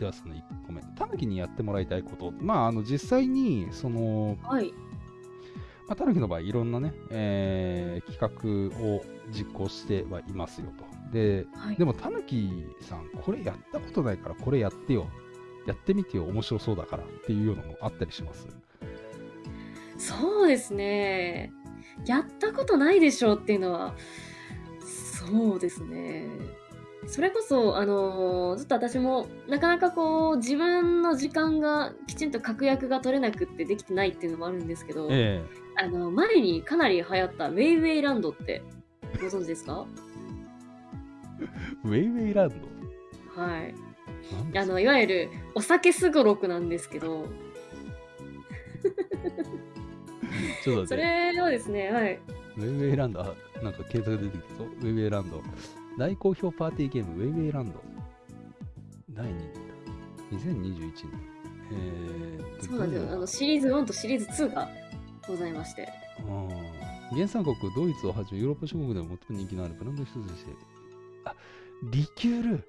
ではその1個目。たぬきにやってもらいたいこと。まあ、あの、実際に、その、はい。まあ、たぬきの場合、いろんなね、えー企画を実行してはいますよと。で、はい。でも、たぬきさん、これやったことないから、これやってよ。やってみてよ、面白そうだからっていうようなのあったりします。そうですね。やったことないでしょうっていうのは、そうですね。それこそ、あのーずっと私も、なかなかこう、自分の時間がきちんと確約が取れなくってできてないっていうのもあるんですけど、えあの、前にかなり流行ったウェイウェイランドってご存知ですか？えウェイウェイランド？はい。あの、いわゆるお酒すごろくなんですけど、そちょっと待って。れをですね、はい。ウェイウェイランド、あなんか検索出てきたぞ。ウェイウェイランド。大好評パーティーゲーム、ウェイウェイランド。第2弾。2021年。えーそうなんですよ。あの、シリーズ1とシリーズ2がございまして。うん原産国ドイツをはじめヨーロッパ諸国でも最も人気のあるブランド一つとして、あ、リキュール